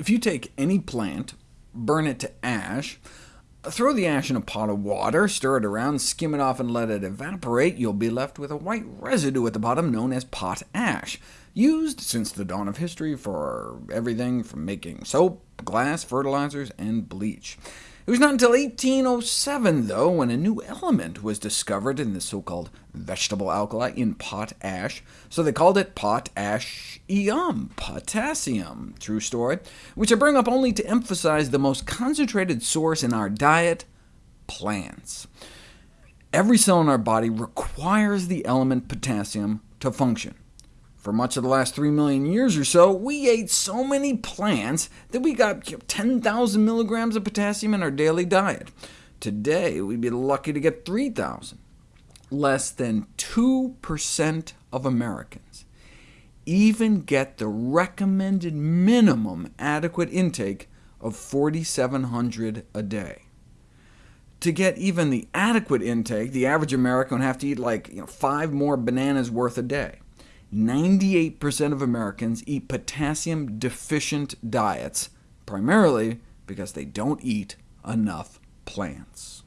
If you take any plant, burn it to ash, throw the ash in a pot of water, stir it around, skim it off, and let it evaporate, you'll be left with a white residue at the bottom known as pot ash, used since the dawn of history for everything from making soap, glass, fertilizers, and bleach. It was not until 1807, though, when a new element was discovered in the so-called vegetable alkali in potash, so they called it potassium, potassium, true story, which I bring up only to emphasize the most concentrated source in our diet, plants. Every cell in our body requires the element potassium to function. For much of the last 3 million years or so, we ate so many plants that we got 10,000 milligrams of potassium in our daily diet. Today, we'd be lucky to get 3,000. Less than 2% of Americans even get the recommended minimum adequate intake of 4,700 a day. To get even the adequate intake, the average American would have to eat like you know, five more bananas worth a day. 98% of Americans eat potassium-deficient diets, primarily because they don't eat enough plants.